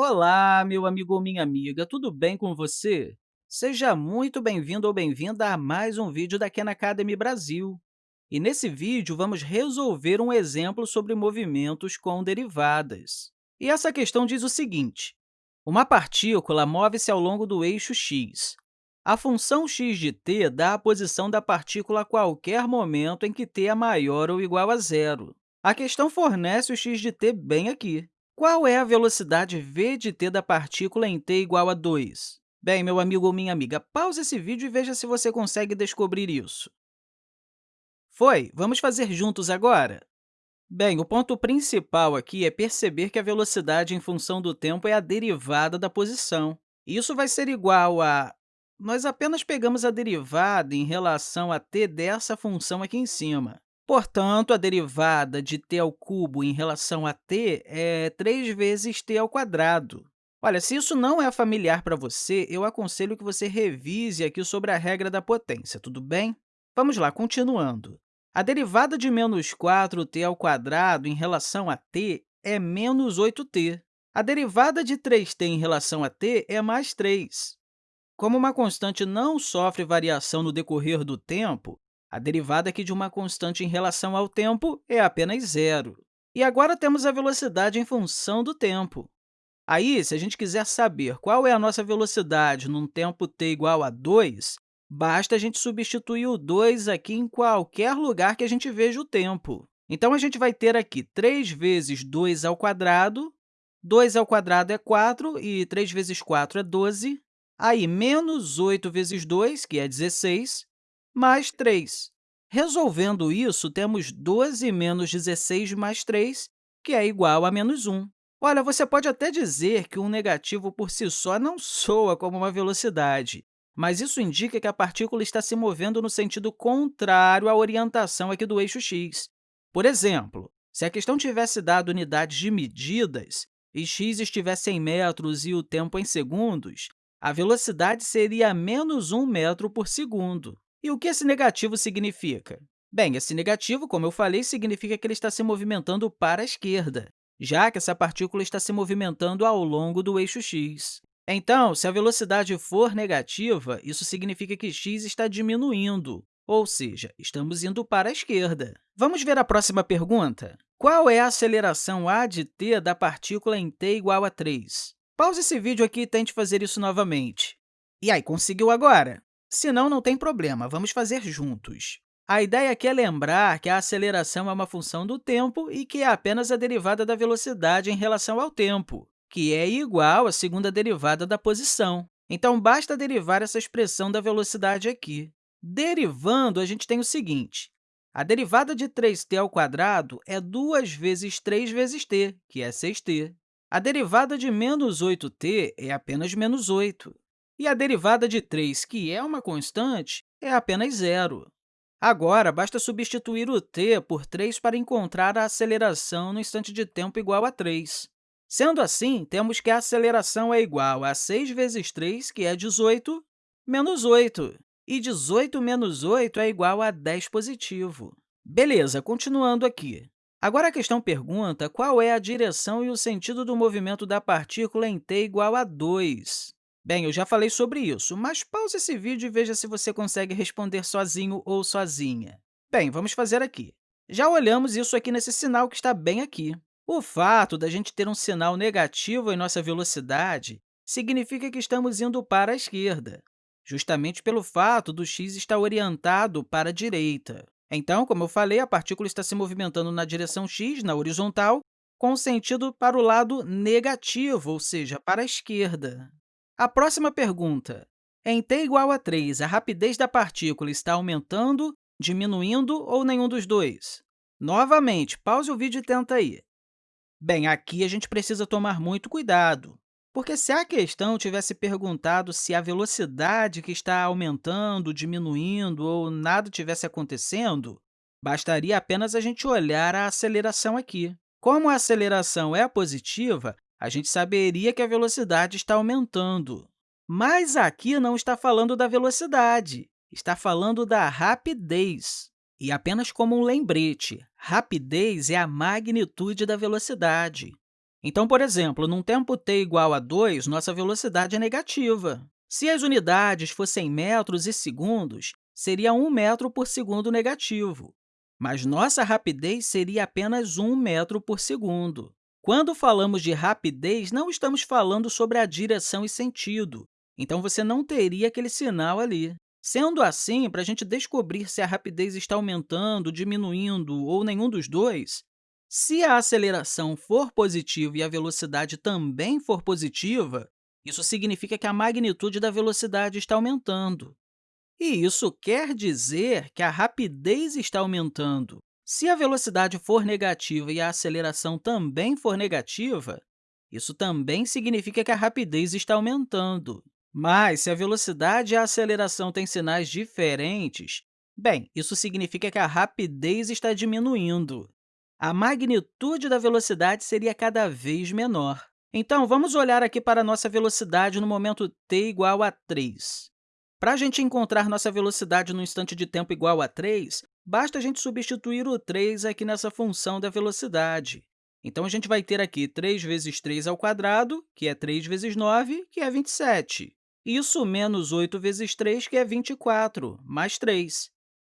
Olá, meu amigo ou minha amiga, tudo bem com você? Seja muito bem-vindo ou bem-vinda a mais um vídeo da Khan Academy Brasil. E nesse vídeo, vamos resolver um exemplo sobre movimentos com derivadas. E essa questão diz o seguinte, uma partícula move-se ao longo do eixo x. A função x de t dá a posição da partícula a qualquer momento em que t é maior ou igual a zero. A questão fornece o x de t bem aqui. Qual é a velocidade v de t da partícula em t igual a 2? Bem, meu amigo ou minha amiga, pause esse vídeo e veja se você consegue descobrir isso. Foi? Vamos fazer juntos agora? Bem, o ponto principal aqui é perceber que a velocidade em função do tempo é a derivada da posição. Isso vai ser igual a... Nós apenas pegamos a derivada em relação a t dessa função aqui em cima. Portanto, a derivada de t ao cubo em relação a t é 3 vezes t ao quadrado. Olha, se isso não é familiar para você, eu aconselho que você revise aqui sobre a regra da potência, tudo bem? Vamos lá, continuando. A derivada de menos 4t ao quadrado em relação a t é menos 8t. A derivada de 3t em relação a t é mais 3. Como uma constante não sofre variação no decorrer do tempo, a derivada aqui de uma constante em relação ao tempo é apenas zero. E agora temos a velocidade em função do tempo. Aí, se a gente quiser saber qual é a nossa velocidade num tempo t igual a 2, basta a gente substituir o 2 aqui em qualquer lugar que a gente veja o tempo. Então, a gente vai ter aqui 3 vezes 2 ao quadrado, 2 ao quadrado é 4, e 3 vezes 4 é 12. Aí, menos 8 vezes 2, que é 16, mais 3. Resolvendo isso, temos 12 menos 16 mais 3, que é igual a menos 1. Olha, você pode até dizer que um negativo por si só não soa como uma velocidade, mas isso indica que a partícula está se movendo no sentido contrário à orientação aqui do eixo x. Por exemplo, se a questão tivesse dado unidades de medidas e x estivesse em metros e o tempo em segundos, a velocidade seria menos 1 metro por segundo. E o que esse negativo significa? Bem, esse negativo, como eu falei, significa que ele está se movimentando para a esquerda, já que essa partícula está se movimentando ao longo do eixo x. Então, se a velocidade for negativa, isso significa que x está diminuindo, ou seja, estamos indo para a esquerda. Vamos ver a próxima pergunta? Qual é a aceleração a de t da partícula em t igual a 3? Pause esse vídeo aqui e tente fazer isso novamente. E aí, conseguiu agora? Se não, não tem problema, vamos fazer juntos. A ideia aqui é lembrar que a aceleração é uma função do tempo e que é apenas a derivada da velocidade em relação ao tempo, que é igual à segunda derivada da posição. Então, basta derivar essa expressão da velocidade aqui. Derivando, a gente tem o seguinte, a derivada de 3t ao quadrado é 2 vezes 3 vezes t, que é 6t. A derivada de menos 8t é apenas menos 8. E a derivada de 3, que é uma constante, é apenas zero. Agora, basta substituir o t por 3 para encontrar a aceleração no instante de tempo igual a 3. Sendo assim, temos que a aceleração é igual a 6 vezes 3, que é 18, menos 8. E 18 menos 8 é igual a 10 positivo. Beleza, continuando aqui. Agora, a questão pergunta qual é a direção e o sentido do movimento da partícula em t igual a 2. Bem, eu já falei sobre isso, mas pause esse vídeo e veja se você consegue responder sozinho ou sozinha. Bem, vamos fazer aqui. Já olhamos isso aqui nesse sinal que está bem aqui. O fato da gente ter um sinal negativo em nossa velocidade significa que estamos indo para a esquerda, justamente pelo fato do x estar orientado para a direita. Então, como eu falei, a partícula está se movimentando na direção x, na horizontal, com sentido para o lado negativo, ou seja, para a esquerda. A próxima pergunta. Em t igual a 3, a rapidez da partícula está aumentando, diminuindo ou nenhum dos dois? Novamente, pause o vídeo e tenta aí. Bem, aqui a gente precisa tomar muito cuidado, porque se a questão tivesse perguntado se a velocidade que está aumentando, diminuindo ou nada tivesse acontecendo, bastaria apenas a gente olhar a aceleração aqui. Como a aceleração é positiva, a gente saberia que a velocidade está aumentando. Mas aqui não está falando da velocidade, está falando da rapidez. E apenas como um lembrete, rapidez é a magnitude da velocidade. Então, por exemplo, num tempo t igual a 2, nossa velocidade é negativa. Se as unidades fossem metros e segundos, seria 1 metro por segundo negativo, mas nossa rapidez seria apenas 1 metro por segundo. Quando falamos de rapidez, não estamos falando sobre a direção e sentido, então você não teria aquele sinal ali. Sendo assim, para a gente descobrir se a rapidez está aumentando, diminuindo ou nenhum dos dois, se a aceleração for positiva e a velocidade também for positiva, isso significa que a magnitude da velocidade está aumentando. E isso quer dizer que a rapidez está aumentando. Se a velocidade for negativa e a aceleração também for negativa, isso também significa que a rapidez está aumentando. Mas, se a velocidade e a aceleração têm sinais diferentes, bem, isso significa que a rapidez está diminuindo. A magnitude da velocidade seria cada vez menor. Então, vamos olhar aqui para a nossa velocidade no momento t igual a 3. Para a gente encontrar nossa velocidade no instante de tempo igual a 3, basta a gente substituir o 3 aqui nessa função da velocidade. Então, a gente vai ter aqui 3 vezes 3 ao quadrado, que é 3 vezes 9, que é 27. Isso menos 8 vezes 3, que é 24, mais 3.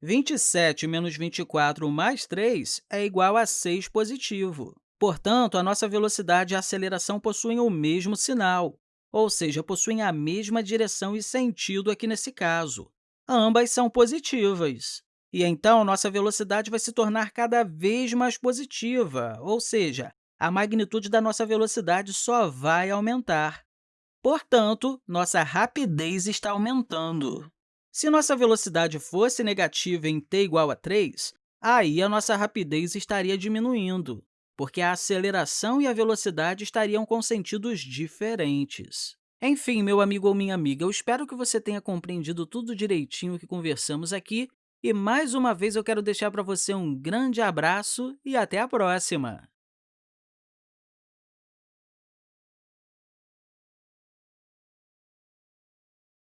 27 menos 24 mais 3 é igual a 6 positivo. Portanto, a nossa velocidade e a aceleração possuem o mesmo sinal, ou seja, possuem a mesma direção e sentido aqui nesse caso. Ambas são positivas. E então, nossa velocidade vai se tornar cada vez mais positiva, ou seja, a magnitude da nossa velocidade só vai aumentar. Portanto, nossa rapidez está aumentando. Se nossa velocidade fosse negativa em t igual a 3, aí a nossa rapidez estaria diminuindo porque a aceleração e a velocidade estariam com sentidos diferentes. Enfim, meu amigo ou minha amiga, eu espero que você tenha compreendido tudo direitinho que conversamos aqui e, mais uma vez, eu quero deixar para você um grande abraço e até a próxima!